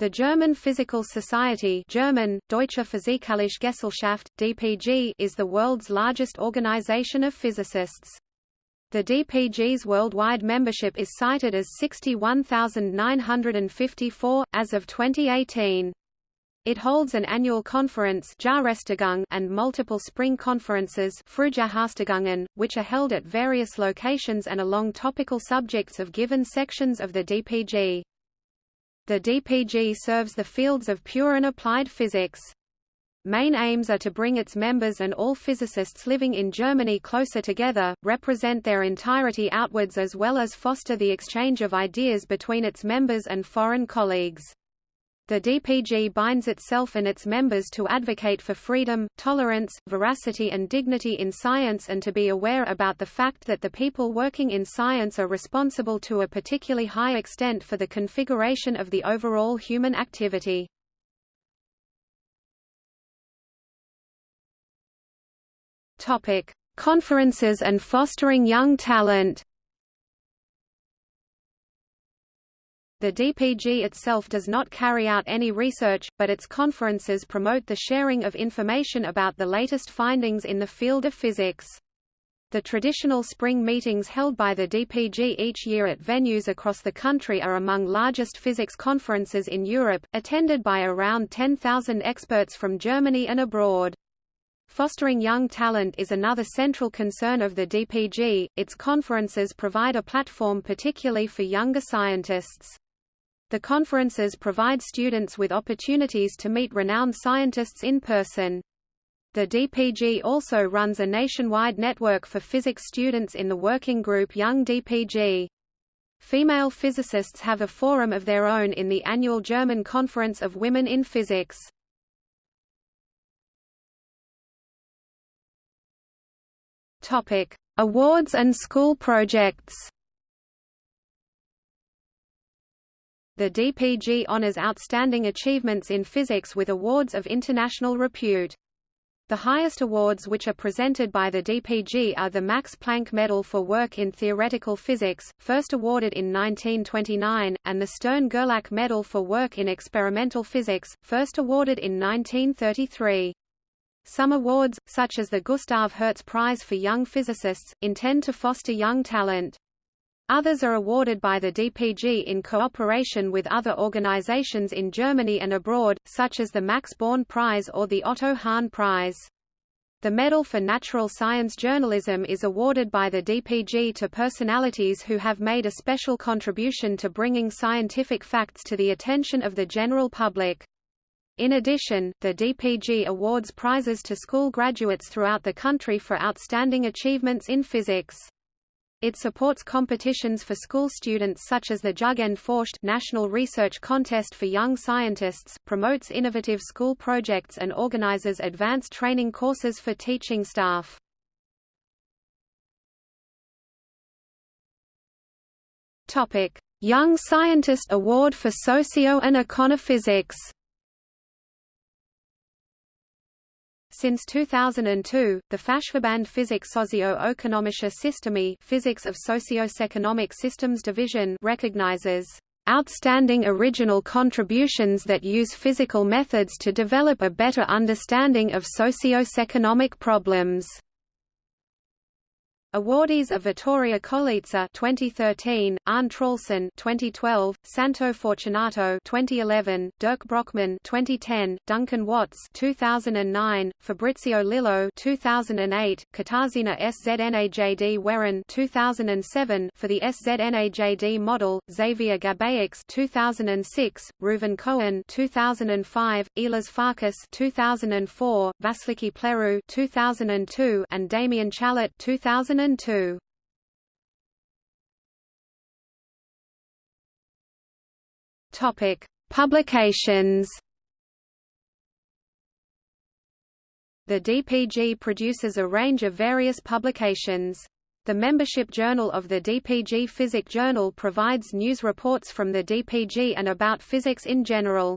The German Physical Society German, Deutsche Physikalische Gesellschaft, DPG, is the world's largest organization of physicists. The DPG's worldwide membership is cited as 61,954, as of 2018. It holds an annual conference and multiple spring conferences which are held at various locations and along topical subjects of given sections of the DPG. The DPG serves the fields of pure and applied physics. Main aims are to bring its members and all physicists living in Germany closer together, represent their entirety outwards as well as foster the exchange of ideas between its members and foreign colleagues. The DPG binds itself and its members to advocate for freedom, tolerance, veracity and dignity in science and to be aware about the fact that the people working in science are responsible to a particularly high extent for the configuration of the overall human activity. Conferences and fostering young talent The DPG itself does not carry out any research, but its conferences promote the sharing of information about the latest findings in the field of physics. The traditional spring meetings held by the DPG each year at venues across the country are among largest physics conferences in Europe, attended by around 10,000 experts from Germany and abroad. Fostering young talent is another central concern of the DPG. Its conferences provide a platform particularly for younger scientists. The conferences provide students with opportunities to meet renowned scientists in person. The DPG also runs a nationwide network for physics students in the working group Young DPG. Female physicists have a forum of their own in the annual German Conference of Women in Physics. Awards and school projects. The DPG honors outstanding achievements in physics with awards of international repute. The highest awards which are presented by the DPG are the Max Planck Medal for Work in Theoretical Physics, first awarded in 1929, and the Stern-Gerlach Medal for Work in Experimental Physics, first awarded in 1933. Some awards, such as the Gustav Hertz Prize for Young Physicists, intend to foster young talent. Others are awarded by the DPG in cooperation with other organizations in Germany and abroad, such as the Max Born Prize or the Otto Hahn Prize. The Medal for Natural Science Journalism is awarded by the DPG to personalities who have made a special contribution to bringing scientific facts to the attention of the general public. In addition, the DPG awards prizes to school graduates throughout the country for outstanding achievements in physics. It supports competitions for school students such as the Jugendforscht National Research Contest for Young Scientists, promotes innovative school projects and organizes advanced training courses for teaching staff. Topic: Young Scientist Award for Socio and Econophysics. Since 2002, the Fachverband Physik Socio-Ökonomische Systeme Physics of Socio-Economic Systems Division recognizes outstanding original contributions that use physical methods to develop a better understanding of socio-economic problems. Awardees of Vittoria Colizza 2013, Arne Traulsen 2012, Santo Fortunato 2011, Dirk Brockmann 2010, Duncan Watts 2009, Fabrizio Lillo 2008, Katarzyna SZNAJD Weron 2007 for the SZNAJD model, Xavier Gabaix 2006, Reuven Cohen 2005, Illés Farkas 2004, Vasiliki Plerou 2002 and Damien Challet 2000 2002. Topic: Publications. The DPG produces a range of various publications. The membership journal of the DPG Physik Journal provides news reports from the DPG and about physics in general.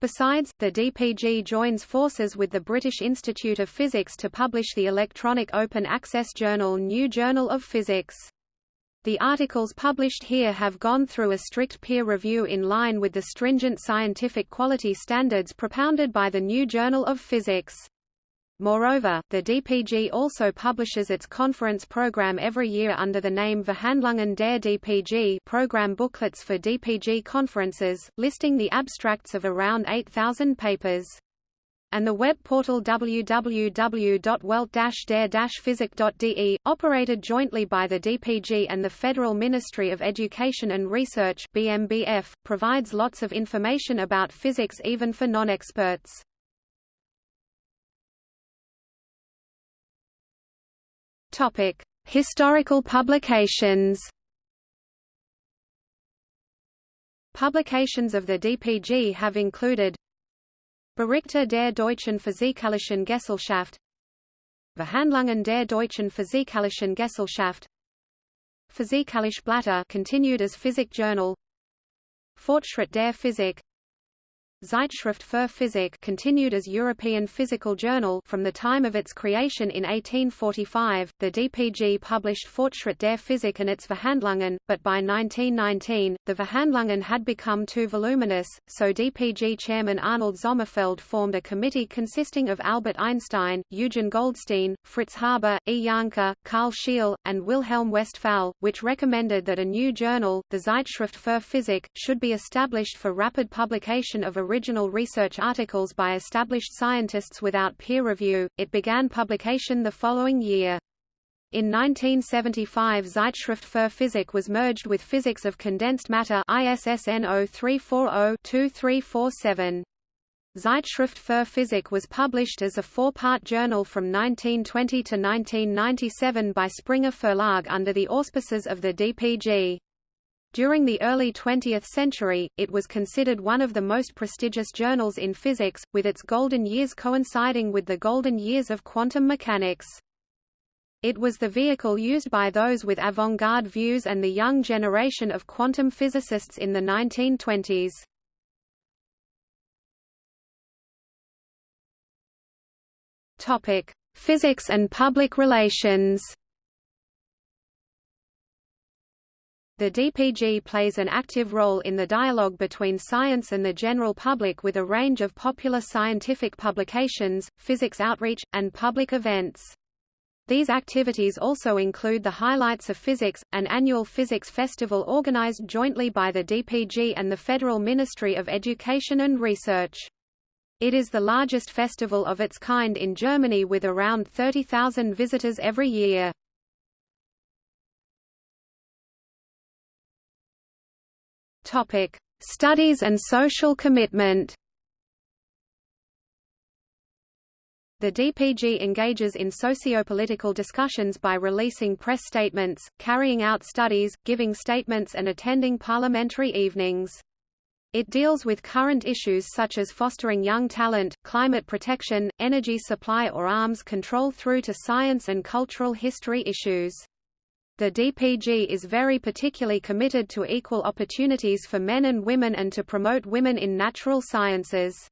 Besides, the DPG joins forces with the British Institute of Physics to publish the electronic open access journal New Journal of Physics. The articles published here have gone through a strict peer review in line with the stringent scientific quality standards propounded by the New Journal of Physics. Moreover, the DPG also publishes its conference program every year under the name Verhandlungen der DPG program booklets for DPG conferences, listing the abstracts of around 8,000 papers and the web portal www.welt-der-physik.de, operated jointly by the DPG and the Federal Ministry of Education and Research BMBF, provides lots of information about physics even for non-experts. Historical publications. Publications of the DPG have included Berichte der deutschen Physikalischen Gesellschaft Verhandlungen der deutschen Physikalischen Gesellschaft Physikalische Blätter continued as Physik Journal Fortschritt der Physik Zeitschrift für Physik continued as European Physical Journal from the time of its creation in 1845. The DPG published Fortschritt der Physik and its Verhandlungen, but by 1919, the Verhandlungen had become too voluminous, so DPG chairman Arnold Sommerfeld formed a committee consisting of Albert Einstein, Eugen Goldstein, Fritz Haber, E. Jahnke, Karl Scheel, and Wilhelm Westphal, which recommended that a new journal, the Zeitschrift für Physik, should be established for rapid publication of a original research articles by established scientists without peer review. It began publication the following year. In 1975 Zeitschrift für Physik was merged with Physics of Condensed Matter ISSN 0340-2347. Zeitschrift für Physik was published as a four-part journal from 1920 to 1997 by Springer Verlag under the auspices of the DPG. During the early 20th century, it was considered one of the most prestigious journals in physics, with its golden years coinciding with the golden years of quantum mechanics. It was the vehicle used by those with avant-garde views and the young generation of quantum physicists in the 1920s. Topic: Physics and public relations. The DPG plays an active role in the dialogue between science and the general public with a range of popular scientific publications, physics outreach, and public events. These activities also include the Highlights of Physics, an annual physics festival organized jointly by the DPG and the Federal Ministry of Education and Research. It is the largest festival of its kind in Germany with around 30,000 visitors every year. Topic: Studies and social commitment. The DPG engages in socio-political discussions by releasing press statements, carrying out studies, giving statements and attending parliamentary evenings. It deals with current issues such as fostering young talent, climate protection, energy supply or arms control through to science and cultural history issues. The DPG is very particularly committed to equal opportunities for men and women and to promote women in natural sciences.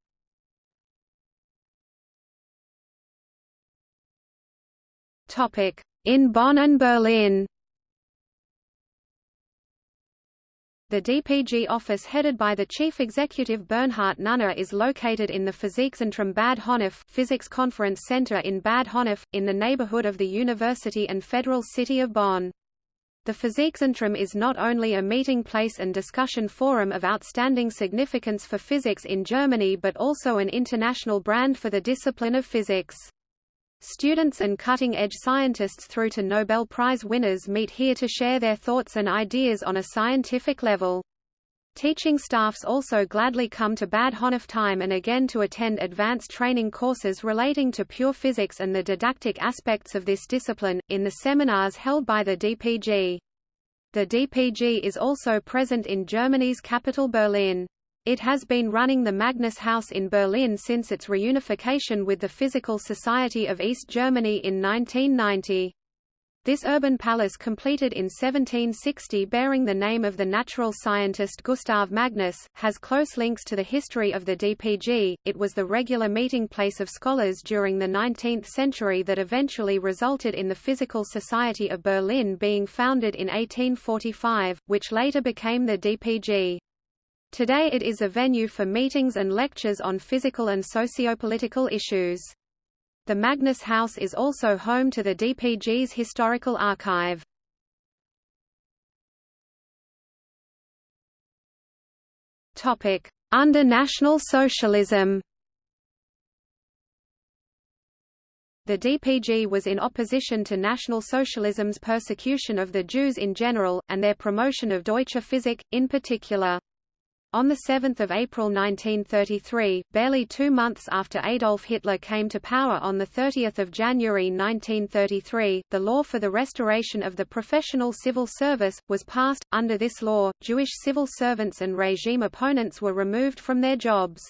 In Bonn and Berlin The DPG office headed by the chief executive Bernhard Nunner is located in the Physikzentrum Bad Honnef Physics Conference Center in Bad Honnef, in the neighborhood of the University and Federal City of Bonn. The Physikzentrum is not only a meeting place and discussion forum of outstanding significance for physics in Germany but also an international brand for the discipline of physics. Students and cutting-edge scientists through to Nobel Prize winners meet here to share their thoughts and ideas on a scientific level. Teaching staffs also gladly come to Bad Honnef time and again to attend advanced training courses relating to pure physics and the didactic aspects of this discipline, in the seminars held by the DPG. The DPG is also present in Germany's capital Berlin. It has been running the Magnus House in Berlin since its reunification with the Physical Society of East Germany in 1990. This urban palace completed in 1760 bearing the name of the natural scientist Gustav Magnus, has close links to the history of the DPG. It was the regular meeting place of scholars during the 19th century that eventually resulted in the Physical Society of Berlin being founded in 1845, which later became the DPG. Today it is a venue for meetings and lectures on physical and sociopolitical issues. The Magnus House is also home to the DPG's historical archive. Topic: Under National Socialism The DPG was in opposition to National Socialism's persecution of the Jews in general, and their promotion of Deutsche Physik, in particular. On 7 April 1933, barely two months after Adolf Hitler came to power on 30 January 1933, the law for the restoration of the professional civil service, was passed. Under this law, Jewish civil servants and regime opponents were removed from their jobs.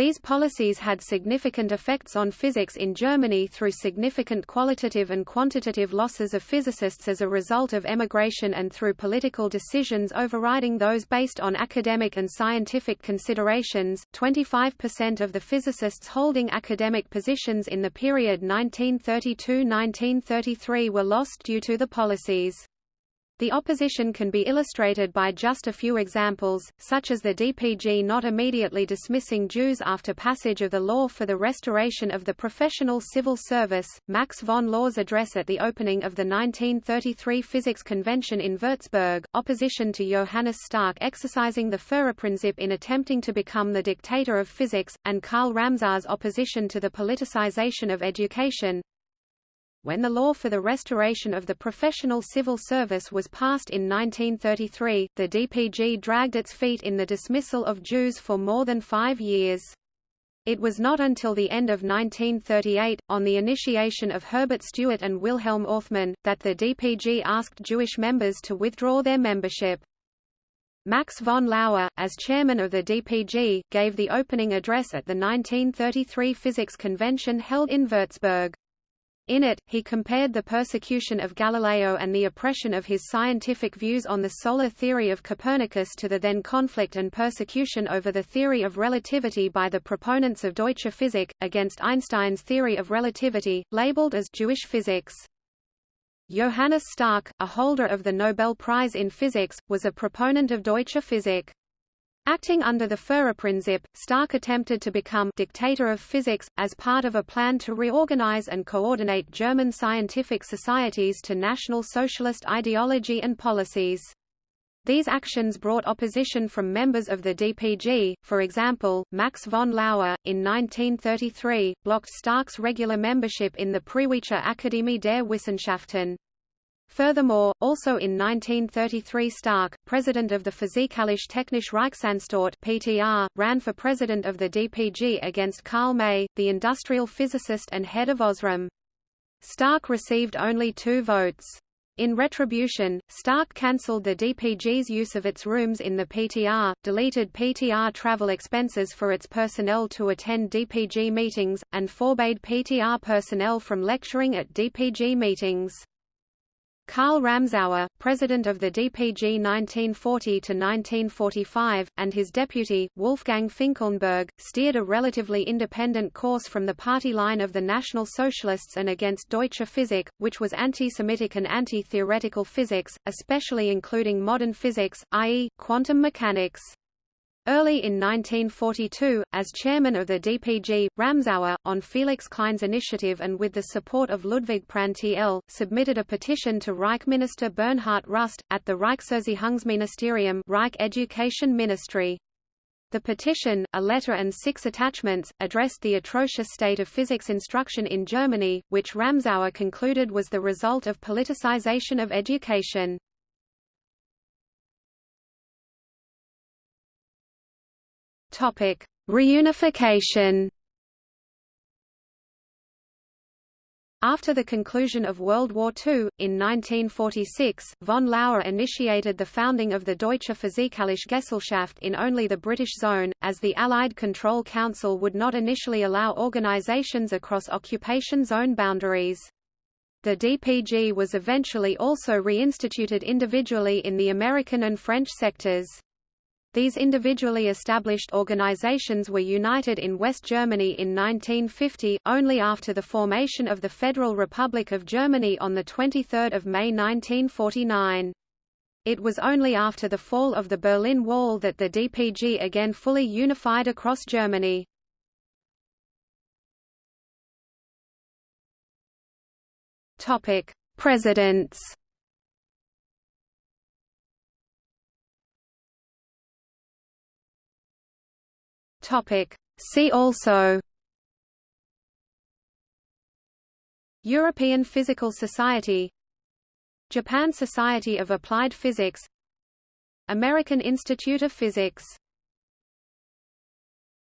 These policies had significant effects on physics in Germany through significant qualitative and quantitative losses of physicists as a result of emigration and through political decisions overriding those based on academic and scientific considerations. 25% of the physicists holding academic positions in the period 1932-1933 were lost due to the policies. The opposition can be illustrated by just a few examples, such as the DPG not immediately dismissing Jews after passage of the law for the restoration of the professional civil service, Max von Laue's address at the opening of the 1933 Physics Convention in Würzburg, opposition to Johannes Stark exercising the Führerprinzip in attempting to become the dictator of physics, and Karl Ramsauer's opposition to the politicization of education, when the law for the restoration of the professional civil service was passed in 1933, the DPG dragged its feet in the dismissal of Jews for more than five years. It was not until the end of 1938, on the initiation of Herbert Stuart and Wilhelm Orthmann, that the DPG asked Jewish members to withdraw their membership. Max von Laue, as chairman of the DPG, gave the opening address at the 1933 Physics Convention held in Würzburg. In it, he compared the persecution of Galileo and the oppression of his scientific views on the solar theory of Copernicus to the then conflict and persecution over the theory of relativity by the proponents of Deutsche Physik, against Einstein's theory of relativity, labeled as Jewish physics. Johannes Stark, a holder of the Nobel Prize in Physics, was a proponent of Deutsche Physik. Acting under the Führerprinzip, Stark attempted to become dictator of physics, as part of a plan to reorganize and coordinate German scientific societies to National Socialist ideology and policies. These actions brought opposition from members of the DPG, for example, Max von Laue, in 1933, blocked Stark's regular membership in the Preußische Akademie der Wissenschaften. Furthermore, also in 1933 Stark, president of the Physikalisch Technische Reichsanstalt (PTR), ran for president of the DPG against Karl Mey, the industrial physicist and head of Osram. Stark received only two votes. In retribution, Stark cancelled the DPG's use of its rooms in the PTR, deleted PTR travel expenses for its personnel to attend DPG meetings, and forbade PTR personnel from lecturing at DPG meetings. Karl Ramsauer, president of the DPG 1940–1945, and his deputy, Wolfgang Finkelnburg, steered a relatively independent course from the party line of the National Socialists and against Deutsche Physik, which was anti-Semitic and anti-theoretical physics, especially including modern physics, i.e., quantum mechanics. Early in 1942, as chairman of the DPG, Ramsauer, on Felix Klein's initiative and with the support of Ludwig Prandtl, submitted a petition to Reich Minister Bernhard Rust, at the Reichserziehungsministerium Reich Education Ministry. The petition, a letter and six attachments, addressed the atrocious state of physics instruction in Germany, which Ramsauer concluded was the result of politicization of education. Topic: Reunification. After the conclusion of World War II, in 1946, von Laue initiated the founding of the Deutsche Physikalische Gesellschaft in only the British zone, as the Allied Control Council would not initially allow organizations across occupation zone boundaries. The DPG was eventually also reinstituted individually in the American and French sectors. These individually established organizations were united in West Germany in 1950, only after the formation of the Federal Republic of Germany on 23 May 1949. It was only after the fall of the Berlin Wall that the DPG again fully unified across Germany. Presidents. Topic: See also. European Physical Society Japan Society of Applied Physics American Institute of Physics